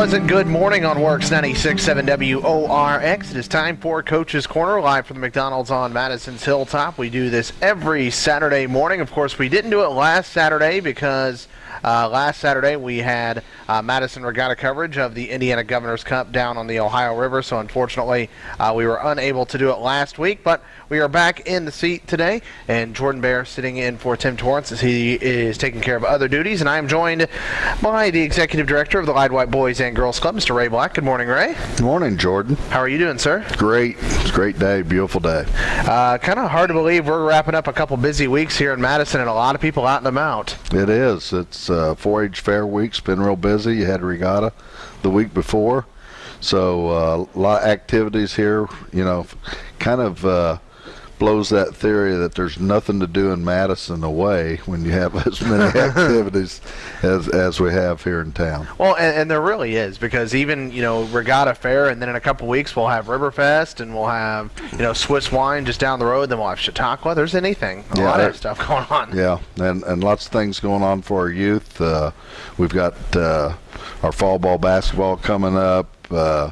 pleasant good morning on Works 96.7 WORX. It is time for Coach's Corner, live from the McDonald's on Madison's Hilltop. We do this every Saturday morning. Of course, we didn't do it last Saturday because uh, last Saturday we had uh, Madison Regatta coverage of the Indiana Governor's Cup down on the Ohio River, so unfortunately uh, we were unable to do it last week, but we are back in the seat today, and Jordan Bear sitting in for Tim Torrance as he is taking care of other duties, and I am joined by the Executive Director of the Lide White Boys and Girls Club, Mr. Ray Black. Good morning, Ray. Good morning, Jordan. How are you doing, sir? Great. It's a great day, beautiful day. Uh, kind of hard to believe we're wrapping up a couple busy weeks here in Madison, and a lot of people out in the mount. It is. It's uh, 4-H Fair Week's been real busy. You had regatta the week before, so uh, a lot of activities here. You know, kind of uh, blows that theory that there's nothing to do in Madison away when you have as many activities as as we have here in town. Well, and, and, there really is because even you know Regatta Fair, and then in a couple weeks we'll have Riverfest, and we'll have you know Swiss wine just down the road. Then we'll have Chautauqua. There's anything, a yeah, lot of stuff going on. Yeah, and and lots of things going on for our youth. Uh, we've got uh, our fall ball basketball coming up, uh,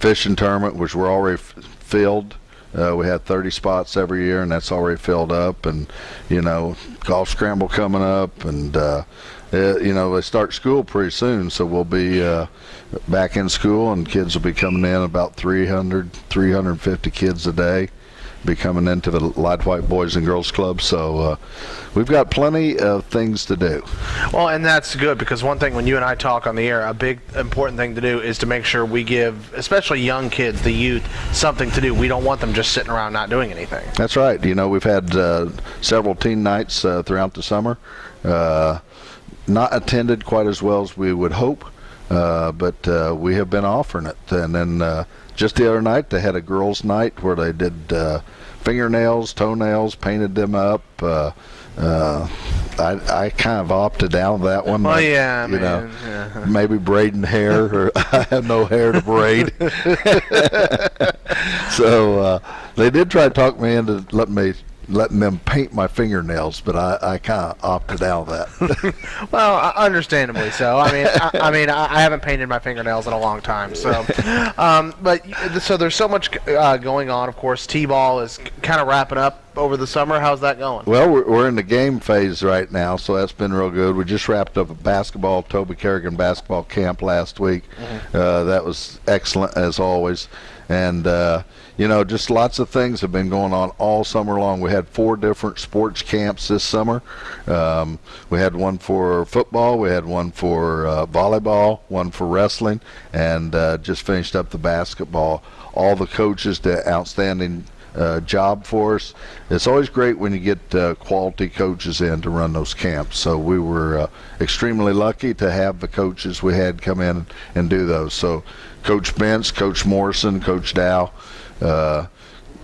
fishing tournament, which we're already filled. Uh, we had 30 spots every year, and that's already filled up. And you know, golf scramble coming up, and uh, it, you know they start school pretty soon, so we'll be uh, back in school, and kids will be coming in about 300, 350 kids a day be coming into the Lide White Boys and Girls Club. So uh, we've got plenty of things to do. Well, and that's good because one thing when you and I talk on the air, a big important thing to do is to make sure we give, especially young kids, the youth, something to do. We don't want them just sitting around not doing anything. That's right. You know, we've had uh, several teen nights uh, throughout the summer. Uh, not attended quite as well as we would hope. Uh, but uh, we have been offering it. And then uh, just the other night, they had a girls' night where they did uh, fingernails, toenails, painted them up. Uh, uh, I, I kind of opted out of that one. Oh yeah, you man. know, yeah. maybe braiding hair, or I have no hair to braid. so uh, they did try to talk me into letting me letting them paint my fingernails, but I, I kind of opted out of that. well, understandably so. I mean, I, I, mean, I haven't painted my fingernails in a long time, so. Um, but so there's so much uh, going on. Of course, T-ball is kind of wrapping up over the summer. How's that going? Well, we're, we're in the game phase right now, so that's been real good. We just wrapped up a basketball Toby Kerrigan basketball camp last week. Mm-hmm. Uh, that was excellent as always, and. Uh, you know, just lots of things have been going on all summer long. We had four different sports camps this summer. Um, we had one for football, we had one for uh, volleyball, one for wrestling, and uh, just finished up the basketball. All the coaches did outstanding uh, job for us. It's always great when you get uh, quality coaches in to run those camps. So we were uh, extremely lucky to have the coaches we had come in and do those. So Coach Bentz, Coach Morrison, Coach Dow, Uh,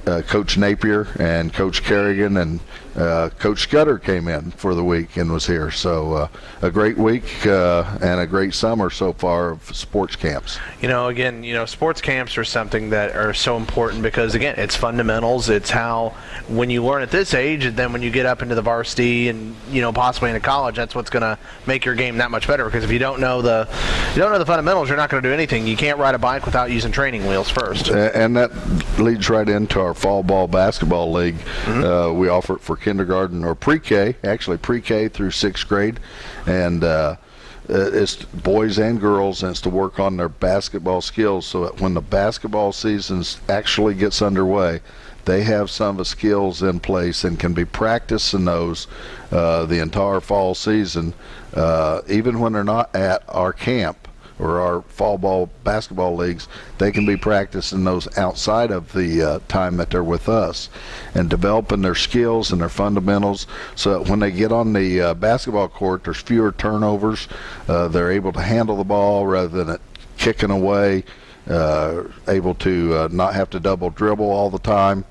uh, Coach Napier and Coach Kerrigan and uh, Coach Scudder came in for the week and was here. So uh, a great week uh, and a great summer so far of sports camps. You know, again, you know, sports camps are something that are so important because again, it's fundamentals. It's how when you learn at this age, and then when you get up into the varsity and you know possibly into college, that's what's going to make your game that much better. Because if you don't know the you don't know the fundamentals, you're not going to do anything. You can't ride a bike without using training wheels first. And that leads right into our fall ball basketball league. Mm-hmm. Uh, we offer it for kindergarten or pre-K, actually pre-K through sixth grade, and uh, it's boys and girls, and it's to work on their basketball skills. So that when the basketball season actually gets underway, they have some of the skills in place and can be practicing those uh, the entire fall season, uh, even when they're not at our camp or our fall ball basketball leagues, they can be practicing those outside of the uh, time that they're with us and developing their skills and their fundamentals so that when they get on the uh, basketball court, there's fewer turnovers. Uh, they're able to handle the ball rather than it kicking away, uh, able to uh, not have to double dribble all the time.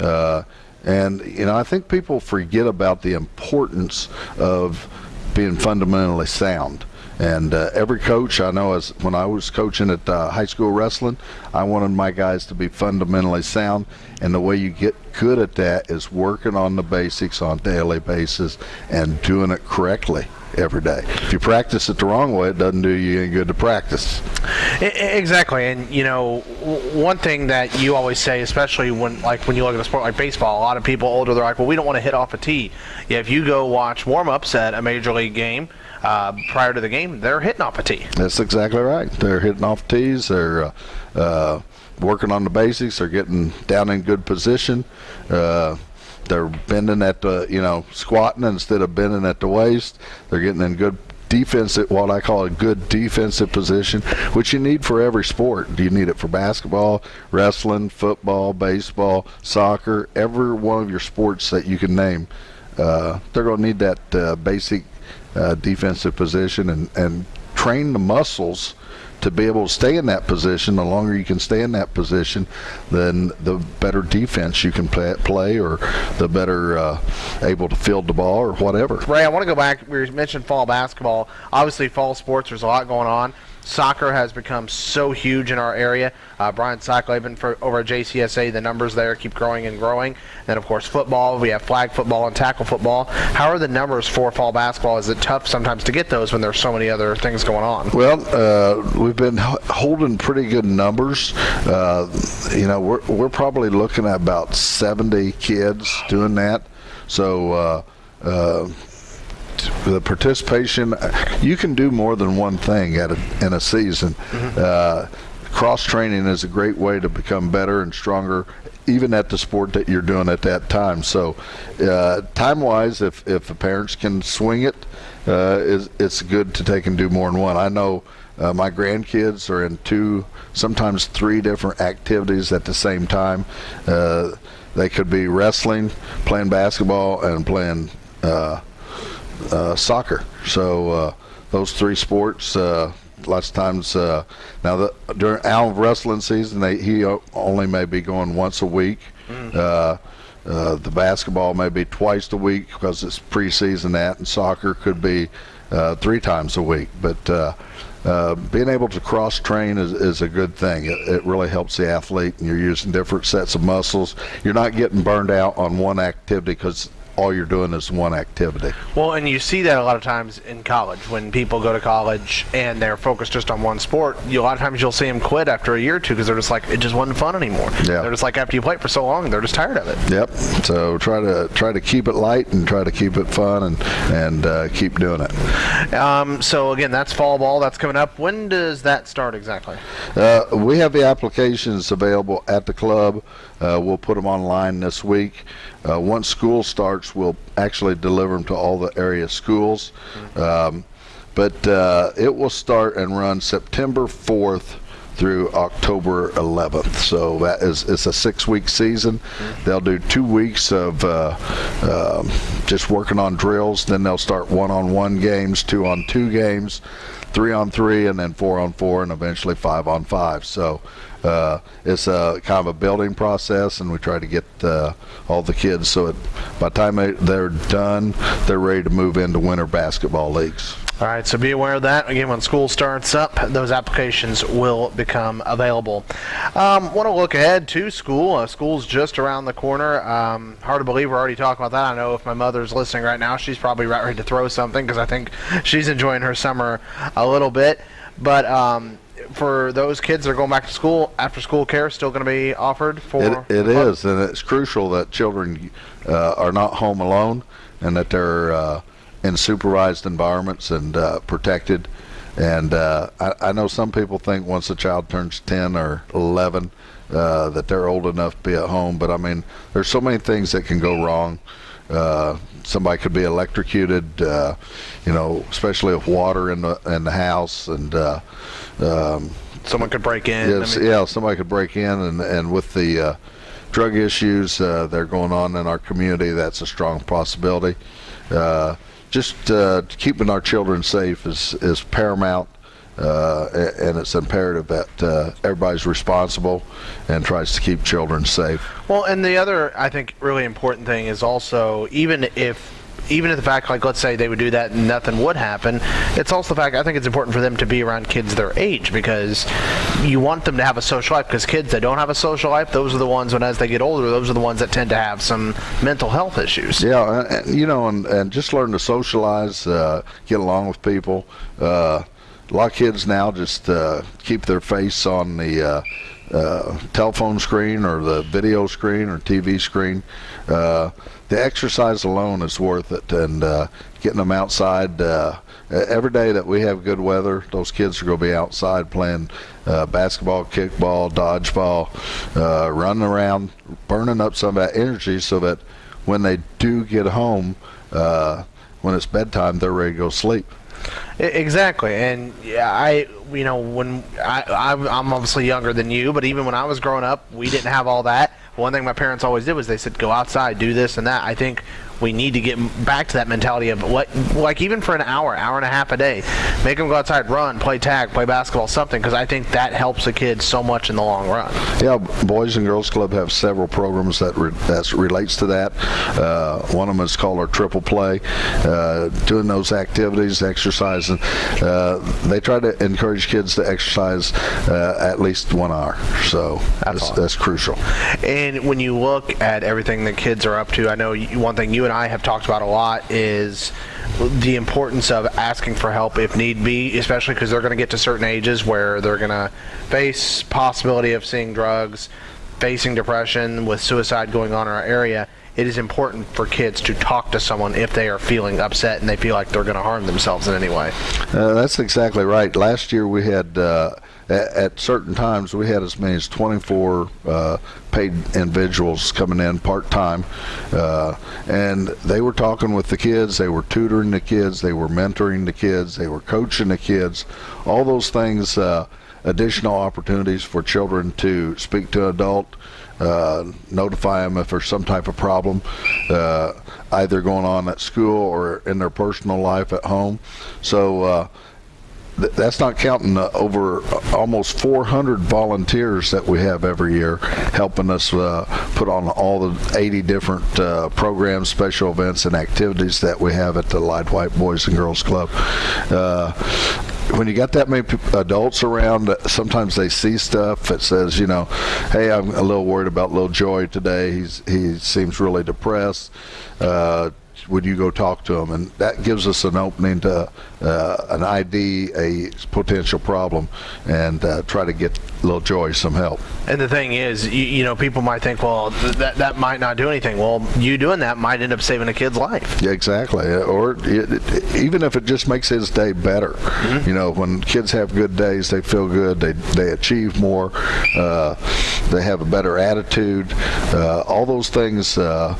Uh, and, you know, I think people forget about the importance of being fundamentally sound. And uh, every coach I know, as when I was coaching at uh, high school wrestling, I wanted my guys to be fundamentally sound. And the way you get good at that is working on the basics on daily basis and doing it correctly. every day. If you practice it the wrong way, it doesn't do you any good to practice. Exactly, and you know, one thing that you always say, especially when like when you look at a sport like baseball, a lot of people older they're like, well, we don't want to hit off a tee. Yeah, if you go watch warm-ups at a major league game uh, prior to the game, they're hitting off a tee. That's exactly right. They're hitting off tees. They're uh, uh, working on the basics. They're getting down in good position. Uh, they're bending at the, you know, squatting instead of bending at the waist. They're getting in good defensive, what I call a good defensive position, which you need for every sport. You need it for basketball, wrestling, football, baseball, soccer, every one of your sports that you can name. Uh, they're going to need that uh, basic uh, defensive position and, and train the muscles to be able to stay in that position. The longer you can stay in that position, then the better defense you can play, or the better uh, able to field the ball or whatever. Ray, I want to go back. We mentioned fall basketball. Obviously, fall sports. There's a lot going on. Soccer has become so huge in our area. Uh, Brian Sacklaven for over at JCSA, the numbers there keep growing and growing. And then, of course, football. We have flag football and tackle football. How are the numbers for fall basketball? Is it tough sometimes to get those when there's so many other things going on? Well, uh, we've been holding pretty good numbers. Uh, you know, we're, we're probably looking at about 70 kids doing that. So, uh, uh, the participation, you can do more than one thing at a, in a season. Uh, cross training is a great way to become better and stronger even at the sport that you're doing at that time. So, uh, time wise, if, if the parents can swing it, uh, is it's good to take and do more than one. I know uh, my grandkids are in two, sometimes three different activities at the same time. Uh, they could be wrestling, playing basketball, and playing uh, soccer. So uh, those three sports. Uh, lots of times uh, now the, during Al wrestling season, they, he only may be going once a week. Uh, uh, the basketball may be twice a week because it's preseason. That and soccer could be uh, three times a week. But uh, uh, being able to cross train is, is a good thing. It, it really helps the athlete, and you're using different sets of muscles. You're not getting burned out on one activity because all you're doing is one activity. Well, and you see that a lot of times in college when people go to college and they're focused just on one sport. You, a lot of times you'll see them quit after a year or two because they're just like it just wasn't fun anymore. Yeah. They're just like after you play it for so long, they're just tired of it. Yep. So try to try to keep it light and try to keep it fun and and uh, keep doing it. Um, so again, that's fall ball. That's coming up. When does that start exactly? Uh, we have the applications available at the club. Uh, we'll put them online this week. Uh, once school starts, we'll actually deliver them to all the area schools. Um, but uh, it will start and run September 4th through October 11th. So that is it's a six-week season. They'll do two weeks of uh, um just working on drills. Then they'll start one-on-one games, two-on-two games, three-on-three, and then four-on-four, and eventually five-on-five. So uh, it's a kind of a building process, and we try to get uh, all the kids so it, by the time they're done, they're ready to move into winter basketball leagues. All right, so be aware of that. Again, when school starts up, those applications will become available. Um, Want to look ahead to school. Uh, school's just around the corner. Um, hard to believe we're already talking about that. I know if my mother's listening right now, she's probably right ready to throw something because I think she's enjoying her summer a little bit. But um, for those kids that are going back to school, after school care is still going to be offered for. It, it is, and it's crucial that children uh, are not home alone and that they're uh, in supervised environments and uh, protected. And uh, I, I know some people think once a child turns 10 or 11 uh, that they're old enough to be at home, but I mean, there's so many things that can go wrong. Uh, somebody could be electrocuted, uh, you know, especially with water in the in the house, and uh, um, Someone could break in. I mean, yeah, somebody could break in, and, and with the uh, drug issues uh, that are going on in our community, that's a strong possibility. Uh, just uh, keeping our children safe is, is paramount, uh, and it's imperative that uh, everybody's responsible and tries to keep children safe. Well, and the other, I think, really important thing is also even if even if the fact, like let's say they would do that and nothing would happen, it's also the fact I think it's important for them to be around kids their age because you want them to have a social life. Because kids that don't have a social life, those are the ones when as they get older, those are the ones that tend to have some mental health issues. Yeah, and, you know, and, and just learn to socialize, uh, get along with people. Uh, a lot of kids now just uh, keep their face on the uh, uh, telephone screen or the video screen or TV screen. The exercise alone is worth it, and uh, getting them outside. Uh, every day that we have good weather, those kids are going to be outside playing uh, basketball, kickball, dodgeball, uh, running around, burning up some of that energy so that when they do get home, uh, when it's bedtime, they're ready to go sleep. Exactly, and yeah, I you know when I I'm obviously younger than you, but even when I was growing up, we didn't have all that. One thing my parents always did was they said go outside, do this and that. I think we need to get back to that mentality of what, like even for an hour, hour and a half a day, make them go outside, run, play tag, play basketball, something, because I think that helps the kids so much in the long run. Yeah, Boys and Girls Club have several programs that re- that relates to that. Uh, one of them is called our Triple Play. Uh, doing those activities, exercising, uh, they try to encourage kids to exercise uh, at least one hour. So that's, that's, that's crucial. And when you look at everything the kids are up to, I know one thing you and I have talked about a lot is the importance of asking for help if need be, especially because they're going to get to certain ages where they're going to face possibility of seeing drugs, facing depression with suicide going on in our area. It is important for kids to talk to someone if they are feeling upset and they feel like they're going to harm themselves in any way. Uh, that's exactly right. Last year we had. Uh, at, at, certain times we had as many as 24 uh, paid individuals coming in part time, uh, and they were talking with the kids, they were tutoring the kids, they were mentoring the kids, they were coaching the kids, all those things. Uh, additional opportunities for children to speak to an adult, uh, notify them if there's some type of problem, uh, either going on at school or in their personal life at home. So uh, that's not counting uh, over uh, almost 400 volunteers that we have every year helping us uh, put on all the 80 different uh, programs, special events, and activities that we have at the Lide White Boys and Girls Club. Uh, when you got that many adults around, uh, sometimes they see stuff that says, you know, hey, I'm a little worried about little Joy today. He's he seems really depressed. Uh, would you go talk to them? And that gives us an opening to uh, an ID, a potential problem, and uh, try to get little Joy some help. And the thing is, you, you know, people might think, well, th- that that might not do anything. Well, you doing that might end up saving a kid's life. Yeah, exactly. Or it, it, even if it just makes his day better. Mm-hmm. You know, when kids have good days, they feel good. They they achieve more. Uh, they have a better attitude. Uh, all those things uh,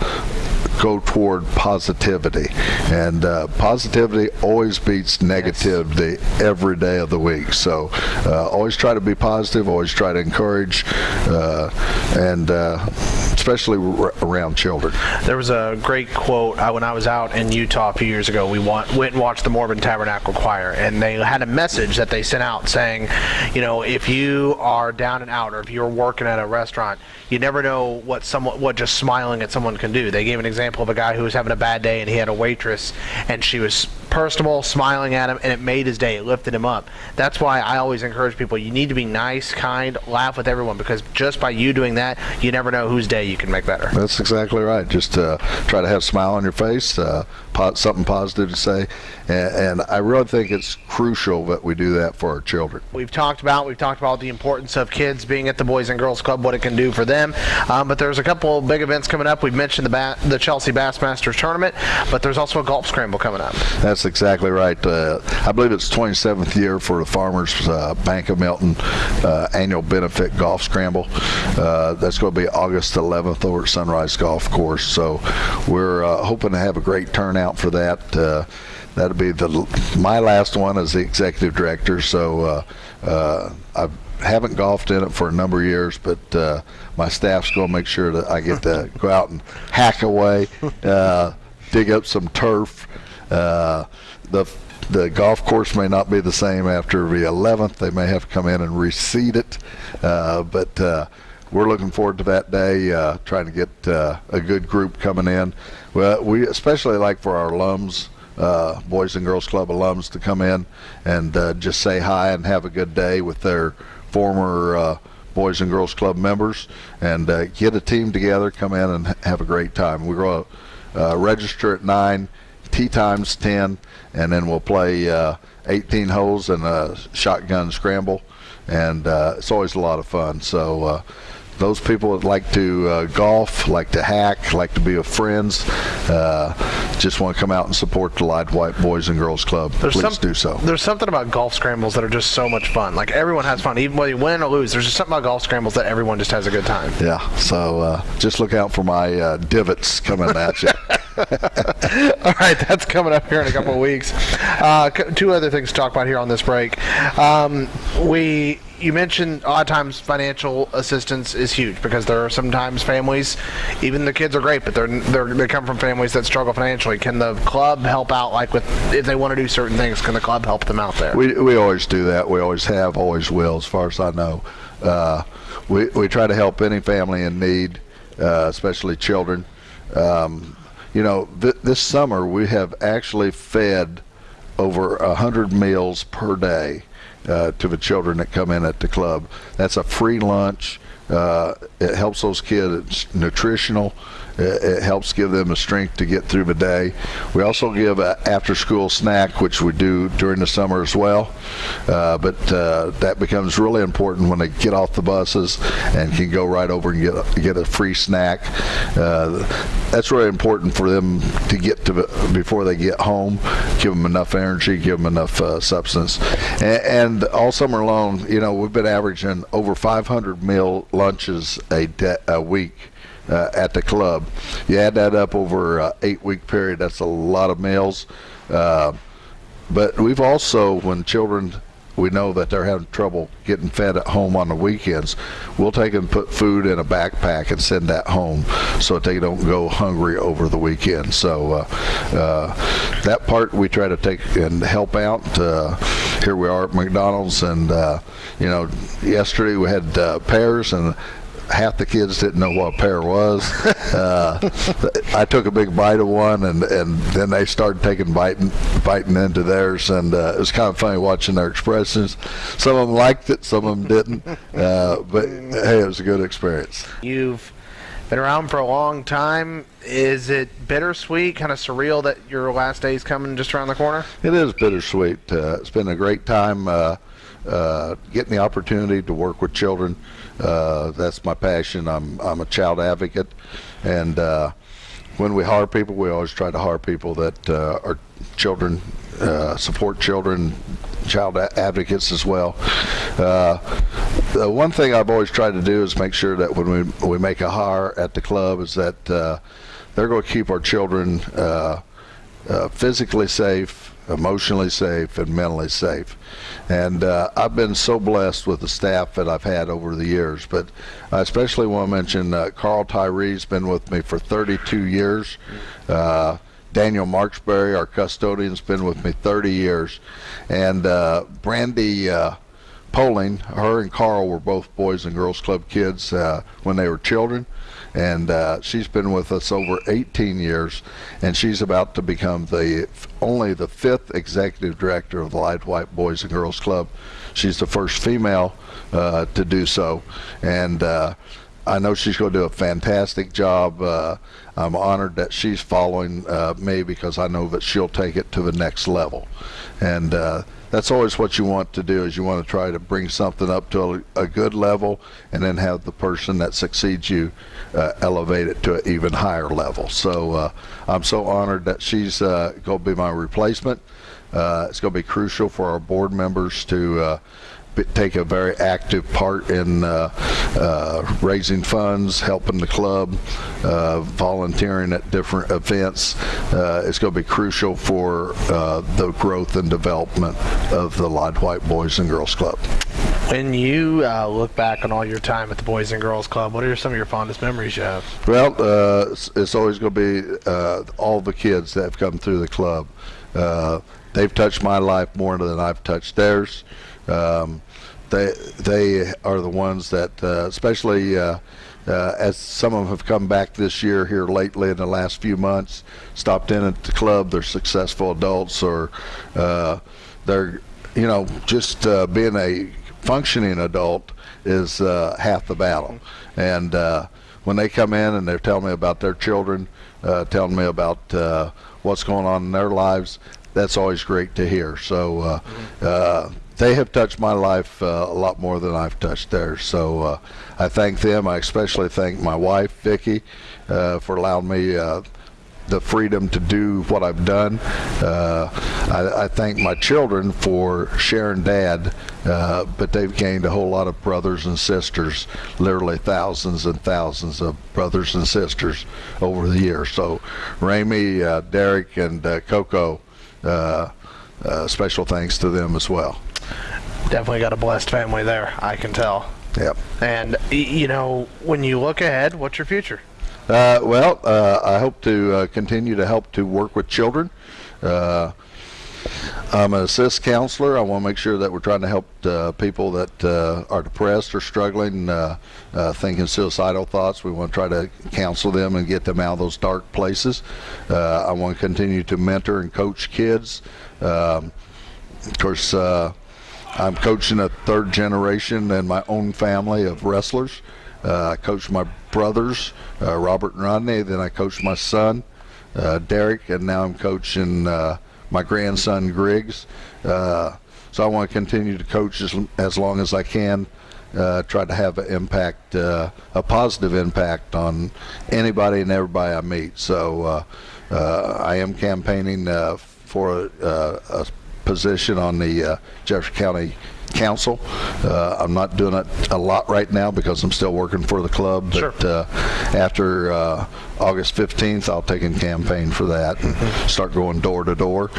go toward positivity. And uh, positivity always beats negativity yes. every day of the week. So uh, always try to be positive, always try to encourage, uh, and uh, especially around children. There was a great quote uh, when I was out in Utah a few years ago. We want, went and watched the Mormon Tabernacle Choir, and they had a message that they sent out saying, you know, if you are down and out, or if you're working at a restaurant, you never know what someone, what just smiling at someone can do. They gave an example of a guy who was having a bad day, and he had a waitress, and she was personable, smiling at him, and it made his day. It lifted him up. That's why I always encourage people: you need to be nice, kind, laugh with everyone, because just by you doing that, you never know whose day you can make better. That's exactly right. Just uh, try to have a smile on your face, uh, something positive to say, and, and, I really think it's crucial that we do that for our children. We've talked about we've talked about the importance of kids being at the Boys and Girls Club, what it can do for them. Um, but there's a couple big events coming up. We've mentioned the ba- the Chelsea Bassmasters tournament, but there's also a golf scramble coming up. That's exactly right. Uh, I believe it's 27th year for the Farmers uh, Bank of Milton uh, annual benefit golf scramble. Uh, that's going to be August 11th over at Sunrise Golf Course. So we're uh, hoping to have a great turnout for that. Uh, that'll be the my last one as the executive director. So I haven't golfed in it for a number of years, but my staff's going to make sure that I get to go out and hack away, dig up some turf. Uh, the the golf course may not be the same after the 11th. They may have to come in and reseed it, uh, but uh, we're looking forward to that day, uh, trying to get uh, a good group coming in. Well, we especially like for our alums, uh, Boys and Girls Club alums, to come in and uh, just say hi and have a good day with their former uh, Boys and Girls Club members and uh, get a team together, come in and have a great time. We're going to uh, register at 9, tee time's 10, and then we'll play uh, 18 holes and a shotgun scramble. And uh, it's always a lot of fun. So, uh, those people that like to uh, golf, like to hack, like to be with friends, uh, just want to come out and support the Lide White Boys and Girls Club, please some- do so. There's something about golf scrambles that are just so much fun. Like everyone has fun, even whether you win or lose. There's just something about golf scrambles that everyone just has a good time. Yeah, so uh, just look out for my uh, divots coming at you. All right, that's coming up here in a couple of weeks. Uh, two other things to talk about here on this break. Um, we you mentioned a lot of times financial assistance is huge because there are sometimes families, even the kids are great, but they're, they're they come from families that struggle financially. Can the club help out? Like with if they want to do certain things, can the club help them out there? We, we always do that. We always have, always will, as far as I know. Uh, we, we try to help any family in need, uh, especially children. Um, you know, th- this summer we have actually fed over a hundred meals per day uh, to the children that come in at the club. That's a free lunch. Uh, it helps those kids. It's nutritional. It, it helps give them a strength to get through the day. We also give an after-school snack, which we do during the summer as well. Uh, but uh, that becomes really important when they get off the buses and can go right over and get a, get a free snack. Uh, that's really important for them to get to before they get home. Give them enough energy, give them enough uh, substance, and, and all summer long, you know, we've been averaging over 500 meal lunches a a week. Uh, at the club, you add that up over an eight-week period. That's a lot of meals. Uh, but we've also, when children, we know that they're having trouble getting fed at home on the weekends, we'll take and put food in a backpack and send that home so that they don't go hungry over the weekend. So uh, uh, that part we try to take and help out. Uh, here we are at McDonald's, and uh, you know, yesterday we had uh, pears and half the kids didn't know what a pear was. Uh, I took a big bite of one, and, and then they started taking biting biting into theirs, and uh, it was kind of funny watching their expressions. Some of them liked it, some of them didn't, uh, but hey, it was a good experience. You've been around for a long time. Is it bittersweet, kind of surreal that your last day is coming just around the corner? It is bittersweet. Uh, it's been a great time uh, uh, getting the opportunity to work with children. Uh, that's my passion. I'm I'm a child advocate, and uh, when we hire people, we always try to hire people that uh, are children, uh, support children, child advocates as well. Uh, the one thing I've always tried to do is make sure that when we we make a hire at the club is that they're going to keep our children physically safe, emotionally safe, and mentally safe. And uh, I've been so blessed with the staff that I've had over the years. But I especially want to mention uh, Carl Tyree's been with me for 32 years. Uh, Daniel Marksberry, our custodian's been with me 30 years. And uh, Brandy uh, Poling, her and Carl were both Boys and Girls Club kids uh, when they were children and uh, she's been with us over 18 years, and she's about to become the only the fifth executive director of the Lide White Boys and Girls Club. She's the first female uh, to do so, and uh, I know she's going to do a fantastic job. Uh, I'm honored that she's following uh, me because I know that she'll take it to the next level, and uh, that's always what you want to do is you want to try to bring something up to a, a good level and then have the person that succeeds you uh, elevate it to an even higher level so uh, i'm so honored that she's uh, going to be my replacement it's going to be crucial for our board members to take a very active part in uh, uh, raising funds, helping the club, uh, volunteering at different events. Uh, it's going to be crucial for uh, the growth and development of the Lide White Boys and Girls Club. When you uh, look back on all your time at the Boys and Girls Club, what are some of your fondest memories you have? Well, uh, it's, it's always going to be uh, all the kids that have come through the club. Uh, they've touched my life more than I've touched theirs. Um, they they are the ones that, uh, especially uh, uh, as some of them have come back this year here lately in the last few months, stopped in at the club. They're successful adults, or uh, they're you know just being a functioning adult is half the battle. And when they come in and they're telling me about their children, uh, telling me about uh, what's going on in their lives, that's always great to hear. So uh, uh, they have touched my life uh, a lot more than I've touched theirs. So uh, I thank them. I especially thank my wife, Vicki, uh, for allowing me uh, the freedom to do what I've done. Uh, I, I thank my children for sharing dad, uh, but they've gained a whole lot of brothers and sisters, literally thousands and thousands of brothers and sisters over the years. So, Ramey, uh, Derek, and uh, Coco, uh, uh, special thanks to them as well. Definitely got a blessed family there, I can tell. Yep. And you know, when you look ahead, what's your future? Uh, well, uh, I hope to uh, continue to help to work with children. Uh, I'm an assist counselor. I want to make sure that we're trying to help uh, people that uh, are depressed or struggling, thinking suicidal thoughts. We want to try to counsel them and get them out of those dark places. I want to continue to mentor and coach kids. Um, of course, I'm coaching a third generation in my own family of wrestlers. Uh, I coach my brothers, uh, Robert and Rodney. Then I coach my son, uh, Derek, and now I'm coaching uh, my grandson, Griggs. Uh, so I want to continue to coach as, as long as I can. Uh, try to have an impact, a positive impact on anybody and everybody I meet. So I am campaigning for a, a, position on the Jefferson County Council. Uh, I'm not doing it a lot right now because I'm still working for the club. But Sure. uh, after uh, August 15th, I'll take and campaign for that and start going door to door,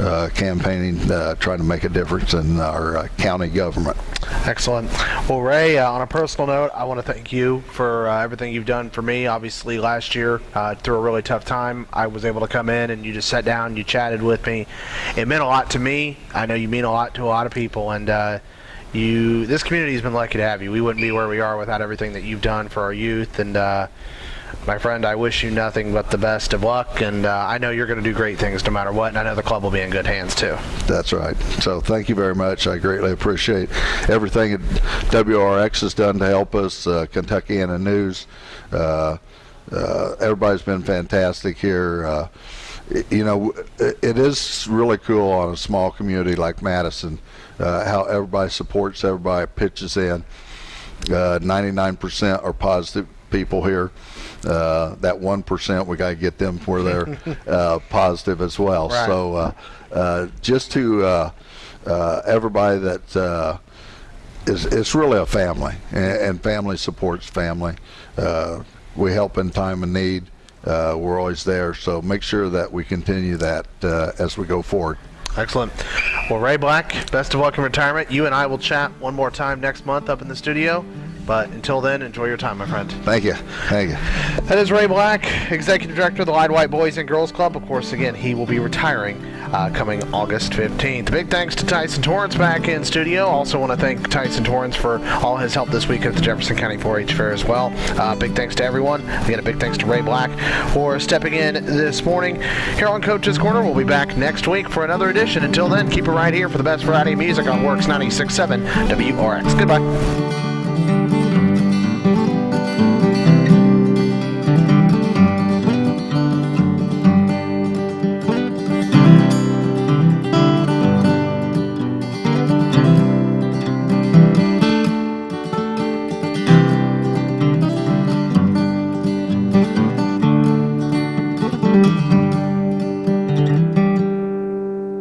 uh, campaigning, uh, trying to make a difference in our uh, county government. Excellent. Well, Ray, uh, on a personal note, I want to thank you for uh, everything you've done for me. Obviously, last year, through a really tough time, I was able to come in and you just sat down, you chatted with me. It meant a lot to me. I know you mean a lot to a lot of people, and you. This community has been lucky to have you. We wouldn't be where we are without everything that you've done for our youth. And my friend, I wish you nothing but the best of luck. And uh, I know you're going to do great things no matter what. And I know the club will be in good hands too. That's right. So thank you very much. I greatly appreciate everything that WRX has done to help us, uh, Kentuckiana News. Uh, uh, everybody's been fantastic here. Uh, you know, it, is really cool on a small community like Madison uh, how everybody supports everybody, pitches in. Uh, 99% are positive people here. Uh, that 1%, we got to get them where they're uh, positive as well. Right. So uh, uh, just to uh, uh, everybody that uh, is, it's really a family, and, and family supports family. Uh, we help in time of need. Uh, we're always there, so make sure that we continue that uh, as we go forward. Excellent. Well, Ray Black, best of luck in retirement. You and I will chat one more time next month up in the studio. But until then, enjoy your time, my friend. Thank you. Thank you. That is Ray Black, Executive Director of the Lide White Boys and Girls Club. Of course, again, he will be retiring uh, coming August 15th. Big thanks to Tyson Torrance back in studio. Also want to thank Tyson Torrance for all his help this week at the Jefferson County 4-H Fair as well. Uh, big thanks to everyone. Again, a big thanks to Ray Black for stepping in this morning. Here on Coach's Corner, we'll be back next week for another edition. Until then, keep it right here for the best Friday music on Works 96.7 WRX. Goodbye.